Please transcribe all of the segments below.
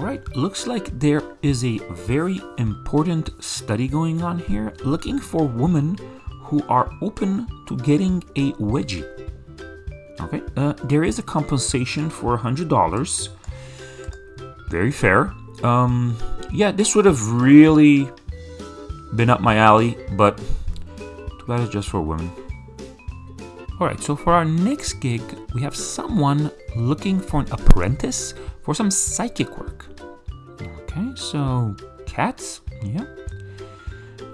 Alright, looks like there is a very important study going on here looking for women who are open to getting a wedgie. Okay, uh, there is a compensation for $100. Very fair. Um, yeah, this would have really been up my alley, but too bad it's just for women. Alright, so for our next gig, we have someone looking for an apprentice for some psychic work. Okay, so cats, yeah.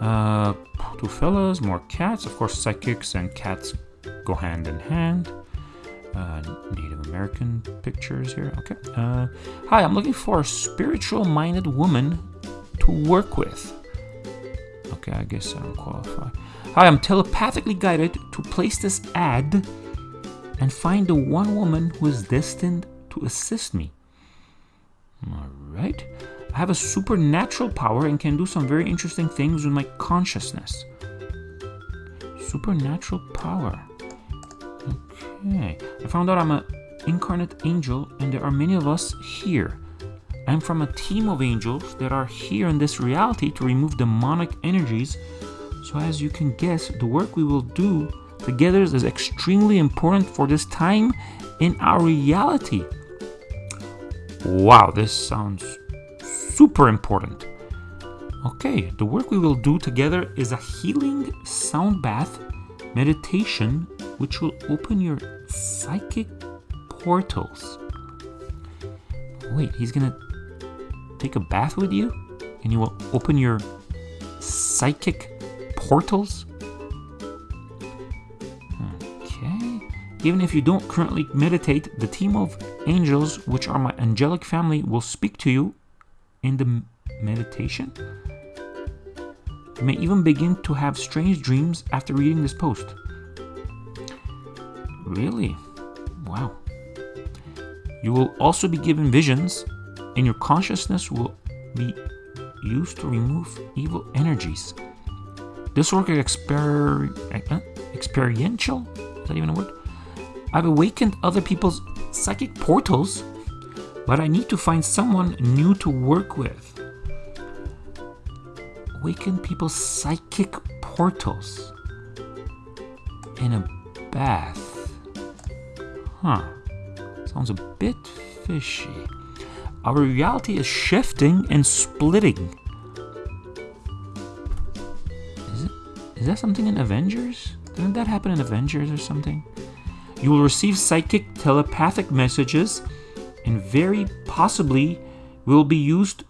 Uh, two fellas, more cats. Of course, psychics and cats go hand in hand. Uh, Native American pictures here. Okay. Uh, hi, I'm looking for a spiritual-minded woman to work with. Okay, I guess I don't qualify. Hi, I'm telepathically guided to place this ad and find the one woman who is destined to assist me. Alright. I have a supernatural power and can do some very interesting things with my consciousness. Supernatural power. Okay. I found out I'm an incarnate angel and there are many of us here. I'm from a team of angels that are here in this reality to remove demonic energies. So as you can guess, the work we will do together is extremely important for this time in our reality. Wow, this sounds super important. Okay, the work we will do together is a healing sound bath meditation which will open your psychic portals. Wait, he's gonna take a bath with you? And you will open your psychic portals? Okay. Even if you don't currently meditate, the team of angels, which are my angelic family, will speak to you in the meditation. You may even begin to have strange dreams after reading this post. Really? Wow. You will also be given visions, and your consciousness will be used to remove evil energies. This work is exper uh, experiential. Is that even a word? I've awakened other people's psychic portals, but I need to find someone new to work with. Awaken people's psychic portals in a bath. Huh. Sounds a bit fishy. Our reality is shifting and splitting. Is that something in Avengers? Didn't that happen in Avengers or something? You will receive psychic telepathic messages and very possibly will be used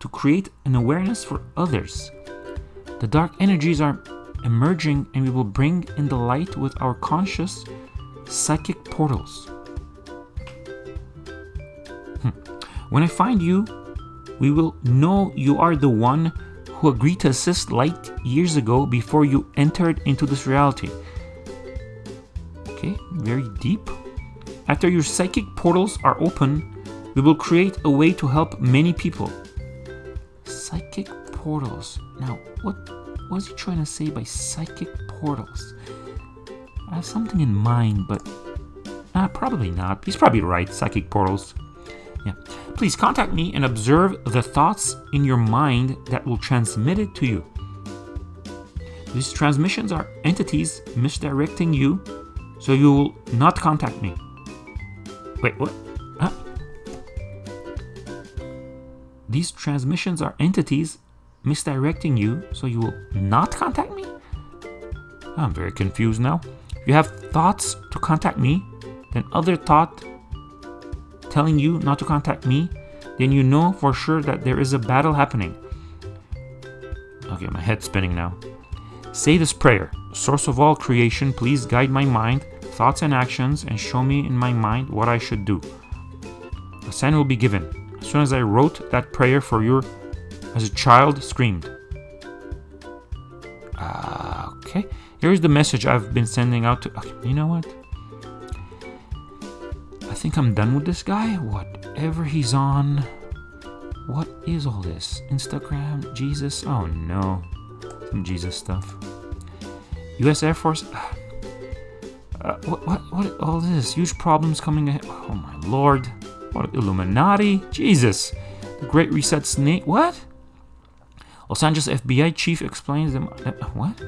to create an awareness for others. The dark energies are emerging and we will bring in the light with our conscious psychic portals. Hmm. When I find you, we will know you are the one who agreed to assist light years ago before you entered into this reality. Okay, very deep. After your psychic portals are open, we will create a way to help many people. Psychic portals. Now, what was he trying to say by psychic portals? I have something in mind, but uh, probably not. He's probably right. Psychic portals. Yeah. Please contact me and observe the thoughts in your mind that will transmit it to you. These transmissions are entities misdirecting you, so you will not contact me. Wait, what? Huh? These transmissions are entities misdirecting you, so you will not contact me? I'm very confused now. If you have thoughts to contact me, then other thought telling you not to contact me, then you know for sure that there is a battle happening. Okay, my head's spinning now. Say this prayer. Source of all creation, please guide my mind, thoughts and actions, and show me in my mind what I should do. A sign will be given. As soon as I wrote that prayer for you, as a child screamed. Uh, okay, here's the message I've been sending out to. You know what? Think I'm done with this guy. Whatever he's on. What is all this? Instagram? Jesus? Oh no. Some Jesus stuff. US Air Force? Uh, what, what, what, all this? Huge problems coming ahead. Oh my lord. What? Illuminati? Jesus. The Great Reset Snake. What? Los Angeles FBI chief explains them. Uh, what?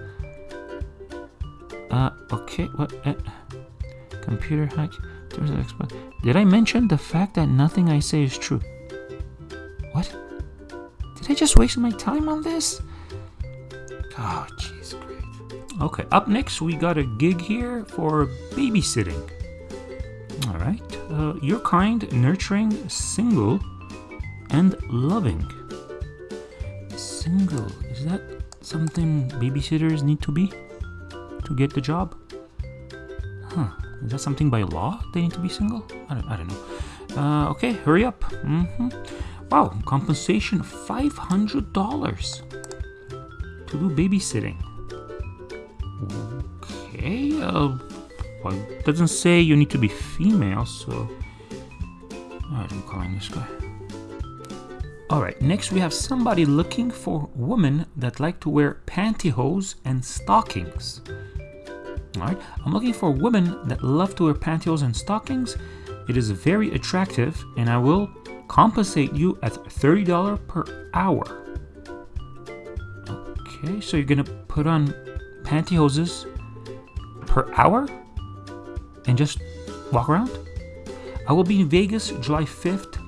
Uh, okay. What? Uh, computer hack. Did I mention the fact that nothing I say is true? What? Did I just waste my time on this? Oh, jeez, great. Okay, up next we got a gig here for babysitting. All right, uh, you're kind, nurturing, single, and loving. Single, is that something babysitters need to be to get the job? Huh, is that something by law they need to be single? I don't, I don't know. Uh, okay, hurry up. Mm-hmm. Wow, compensation $500 to do babysitting. Okay, uh, well, it doesn't say you need to be female, so Alright, I'm calling this guy. Alright, next we have somebody looking for women that like to wear pantyhose and stockings. Alright, I'm looking for women that love to wear pantyhose and stockings. It is very attractive and I will compensate you at $30 per hour. Okay, so you're gonna put on pantyhoses per hour and just walk around? I will be in Vegas July 5th.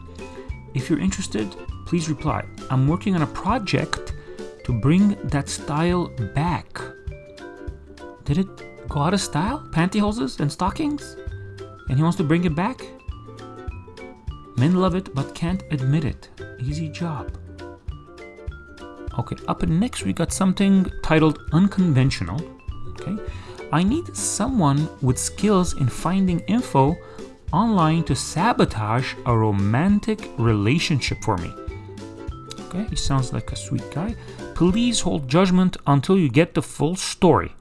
If you're interested, please reply. I'm working on a project to bring that style back. Did it go out of style? Pantyhoses and stockings? And he wants to bring it back? Men love it but can't admit it. Easy job. Okay, up next we got something titled Unconventional. Okay, I need someone with skills in finding info online to sabotage a romantic relationship for me. Okay, he sounds like a sweet guy. Please hold judgment until you get the full story.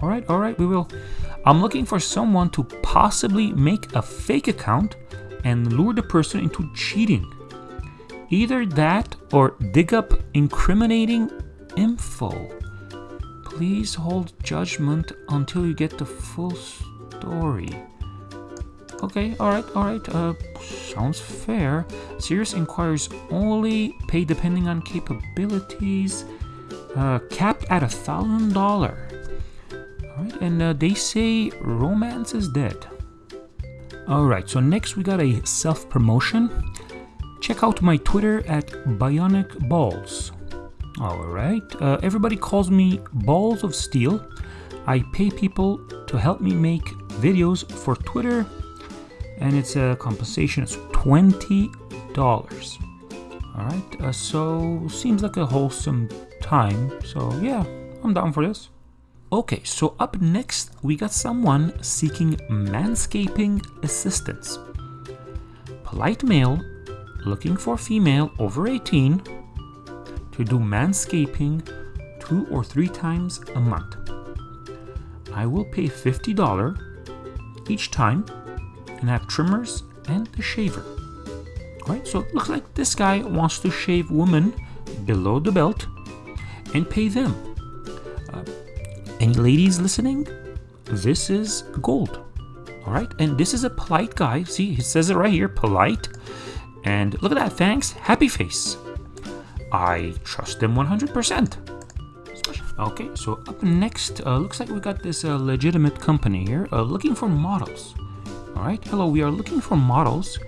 All right, all right, we will. I'm looking for someone to possibly make a fake account and lure the person into cheating. Either that or dig up incriminating info. Please hold judgment until you get the full story. Okay, alright, alright, uh, sounds fair. Serious inquiries only pay depending on capabilities. Uh, capped at a thousand dollar. Alright, and uh, they say romance is dead. Alright, so next we got a self promotion. Check out my Twitter at Bionic Balls. Alright, uh, everybody calls me Balls of Steel. I pay people to help me make videos for Twitter, and it's a compensation is $20. Alright, uh, so seems like a wholesome time. So, yeah, I'm down for this. Okay, so up next, we got someone seeking manscaping assistance. Polite male looking for female over 18 to do manscaping two or three times a month. I will pay $50 each time and have trimmers and the shaver. Right, so it looks like this guy wants to shave women below the belt and pay them any ladies listening? This is gold. All right, and this is a polite guy. See, he says it right here, polite. And look at that, thanks, happy face. I trust them 100%. Okay, so up next, uh, looks like we got this uh, legitimate company here uh, looking for models. All right, hello, we are looking for models.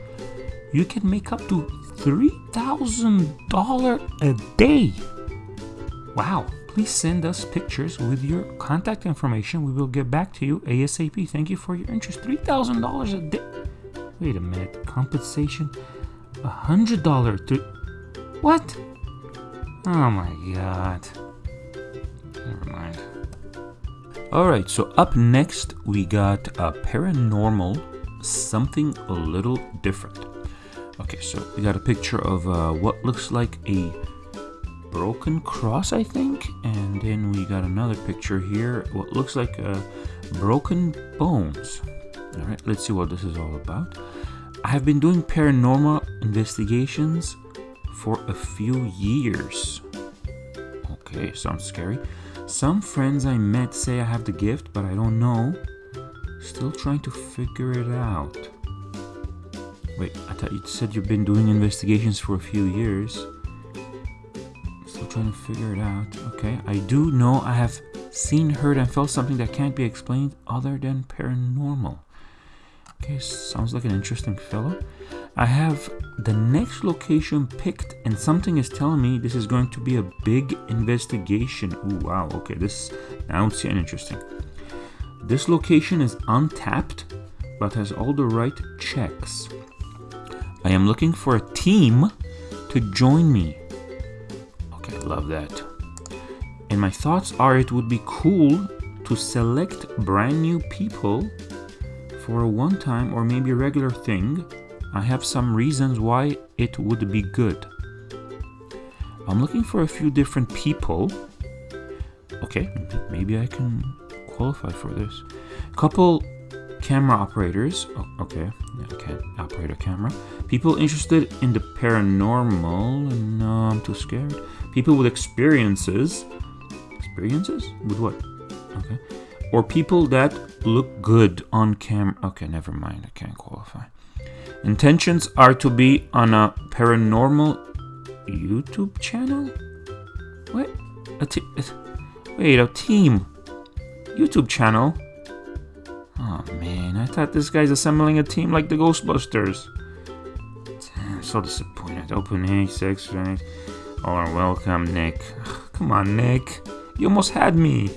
You can make up to $3,000 a day. Wow, please send us pictures with your contact information. We will get back to you ASAP. Thank you for your interest. $3,000 a day. Wait a minute. Compensation? $100. Th- what? Oh my god. Never mind. Alright, so up next we got a paranormal something a little different. Okay, so we got a picture of uh, what looks like a broken cross, I think. And then we got another picture here, what looks like uh, broken bones. All right, let's see what this is all about. I have been doing paranormal investigations for a few years. Okay, sounds scary. Some friends I met say I have the gift, but I don't know. Still trying to figure it out. Wait, I thought you said you've been doing investigations for a few years. Trying to figure it out. Okay, I do know I have seen, heard, and felt something that can't be explained other than paranormal. Okay, sounds like an interesting fellow. I have the next location picked, and something is telling me this is going to be a big investigation. Ooh, wow, okay, this getting interesting. This location is untapped, but has all the right checks. I am looking for a team to join me. Love that. And my thoughts are it would be cool to select brand new people for a one time or maybe a regular thing. I have some reasons why it would be good. I'm looking for a few different people. Okay, maybe I can qualify for this. Couple camera operators. Oh, okay, okay, operate a camera. People interested in the paranormal. No, I'm too scared. People with experiences. Experiences? With what? Okay. Or people that look good on camera. Okay, never mind. I can't qualify. Intentions are to be on a paranormal YouTube channel? What? A t- wait, a team YouTube channel? Oh man, I thought this guy's assembling a team like the Ghostbusters. Damn, so disappointed. Open A6, right? Oh, welcome, Nick. Come on, Nick. You almost had me.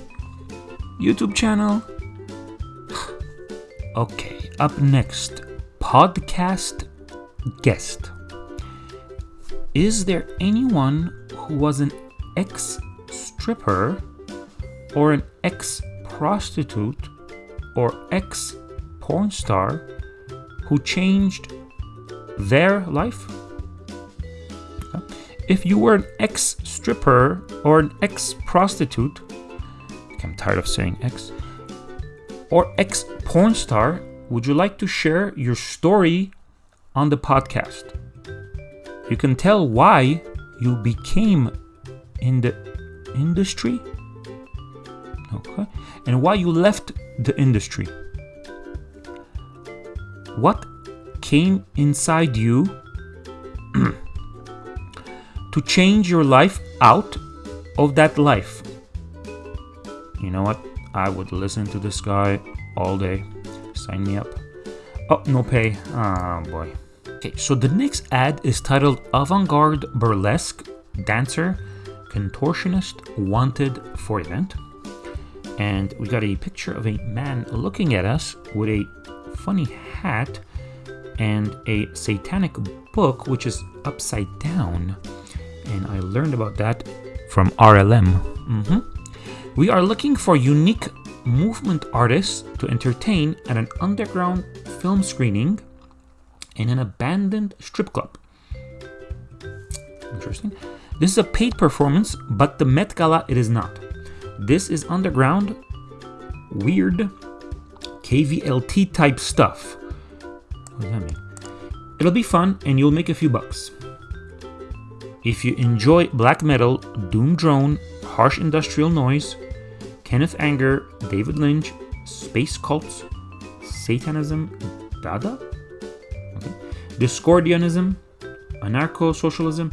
YouTube channel? okay, up next, podcast guest. Is there anyone who was an ex stripper or an ex prostitute or ex porn star who changed their life? If you were an ex stripper or an ex prostitute, I'm tired of saying ex, or ex porn star, would you like to share your story on the podcast? You can tell why you became in the industry, okay, and why you left the industry. What came inside you to change your life out of that life? You know what? I would listen to this guy all day. Sign me up. Oh, no pay. Ah, oh, boy. Okay, so the next ad is titled Avant Garde Burlesque Dancer Contortionist Wanted for Event and we got a picture of a man looking at us with a funny hat and a satanic book which is upside down and i learned about that from rlm mm-hmm. we are looking for unique movement artists to entertain at an underground film screening in an abandoned strip club interesting this is a paid performance but the met gala it is not this is underground, weird, KVLT type stuff. What does that mean? It'll be fun and you'll make a few bucks. If you enjoy black metal, doom drone, harsh industrial noise, Kenneth Anger, David Lynch, space cults, Satanism, Dada, okay. Discordianism, anarcho socialism,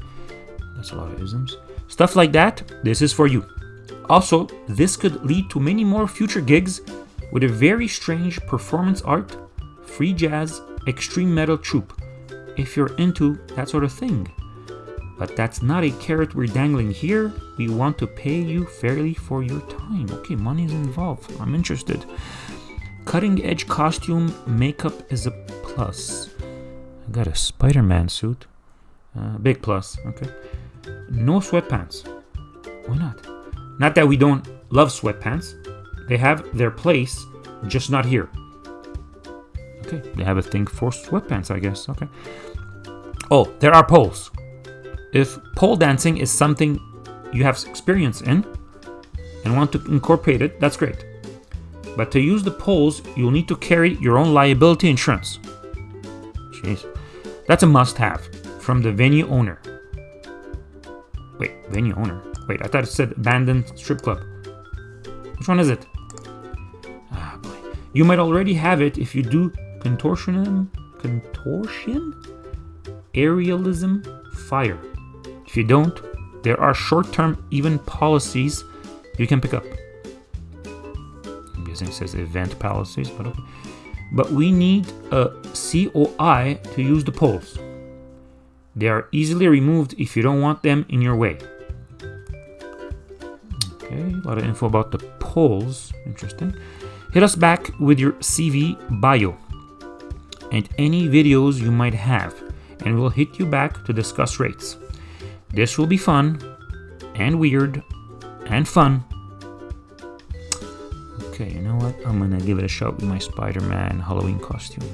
that's a lot of isms, stuff like that, this is for you. Also, this could lead to many more future gigs with a very strange performance art, free jazz, extreme metal troupe, if you're into that sort of thing. But that's not a carrot we're dangling here. We want to pay you fairly for your time. Okay, money's involved. I'm interested. Cutting edge costume makeup is a plus. I got a Spider Man suit. Uh, big plus, okay. No sweatpants. Why not? Not that we don't love sweatpants, they have their place, just not here. Okay, they have a thing for sweatpants, I guess. Okay. Oh, there are poles. If pole dancing is something you have experience in and want to incorporate it, that's great. But to use the poles, you'll need to carry your own liability insurance. Jeez. That's a must have from the venue owner. Wait, venue owner? Wait, I thought it said abandoned strip club. Which one is it? Ah, boy. You might already have it if you do contortionism, contortion, aerialism, fire. If you don't, there are short-term even policies you can pick up. I'm guessing it says event policies, but okay. But we need a COI to use the poles. They are easily removed if you don't want them in your way. Okay, a lot of info about the poles. Interesting. Hit us back with your CV bio and any videos you might have, and we'll hit you back to discuss rates. This will be fun and weird and fun. Okay, you know what? I'm gonna give it a shot with my Spider Man Halloween costume.